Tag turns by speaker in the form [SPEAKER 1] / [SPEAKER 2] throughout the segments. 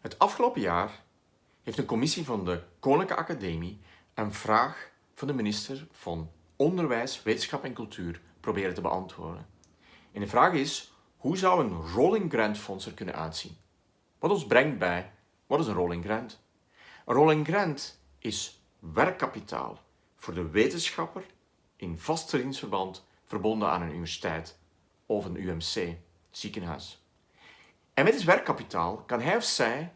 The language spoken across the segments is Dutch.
[SPEAKER 1] Het afgelopen jaar heeft een commissie van de Koninklijke Academie een vraag van de minister van Onderwijs, Wetenschap en Cultuur proberen te beantwoorden. En de vraag is, hoe zou een rolling grant fonds er kunnen uitzien? Wat ons brengt bij, wat is een rolling grant? Een rolling grant is werkkapitaal voor de wetenschapper in vast dienstverband verbonden aan een universiteit of een UMC, ziekenhuis. En met dit werkkapitaal kan hij of zij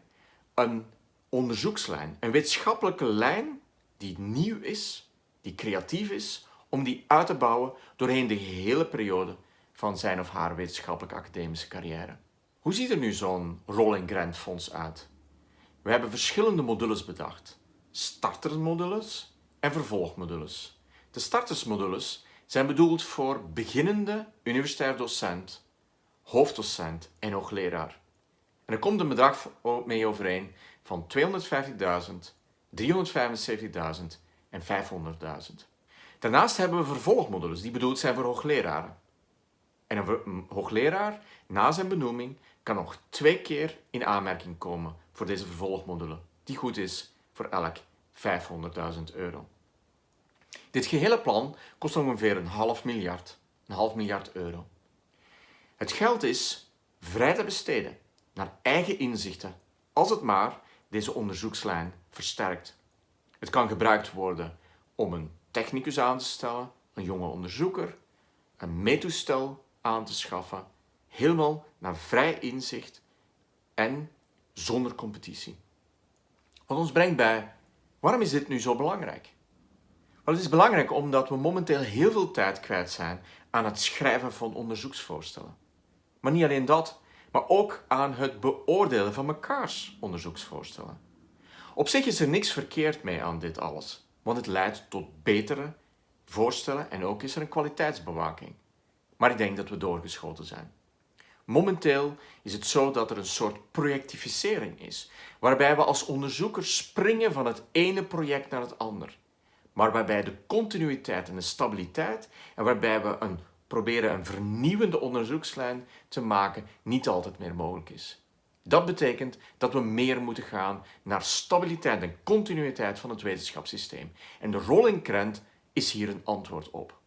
[SPEAKER 1] een onderzoekslijn, een wetenschappelijke lijn die nieuw is, die creatief is, om die uit te bouwen doorheen de hele periode van zijn of haar wetenschappelijke academische carrière. Hoe ziet er nu zo'n Rolling Grant Fonds uit? We hebben verschillende modules bedacht. Startermodules en vervolgmodules. De startersmodules zijn bedoeld voor beginnende universitair docent, hoofddocent en hoogleraar. En er komt een bedrag mee overeen van 250.000, 375.000 en 500.000. Daarnaast hebben we vervolgmodules die bedoeld zijn voor hoogleraren. En een hoogleraar na zijn benoeming kan nog twee keer in aanmerking komen voor deze vervolgmodule, die goed is voor elk 500.000 euro. Dit gehele plan kost ongeveer een half miljard, een half miljard euro. Het geld is vrij te besteden naar eigen inzichten, als het maar deze onderzoekslijn versterkt. Het kan gebruikt worden om een technicus aan te stellen, een jonge onderzoeker, een meetoestel aan te schaffen, helemaal naar vrij inzicht en zonder competitie. Wat ons brengt bij, waarom is dit nu zo belangrijk? Het is belangrijk omdat we momenteel heel veel tijd kwijt zijn aan het schrijven van onderzoeksvoorstellen. Maar niet alleen dat, maar ook aan het beoordelen van mekaars onderzoeksvoorstellen. Op zich is er niks verkeerd mee aan dit alles, want het leidt tot betere voorstellen en ook is er een kwaliteitsbewaking. Maar ik denk dat we doorgeschoten zijn. Momenteel is het zo dat er een soort projectificering is, waarbij we als onderzoekers springen van het ene project naar het ander, maar waarbij de continuïteit en de stabiliteit en waarbij we een, proberen een vernieuwende onderzoekslijn te maken niet altijd meer mogelijk is. Dat betekent dat we meer moeten gaan naar stabiliteit en continuïteit van het wetenschapssysteem. En de rolling grant is hier een antwoord op.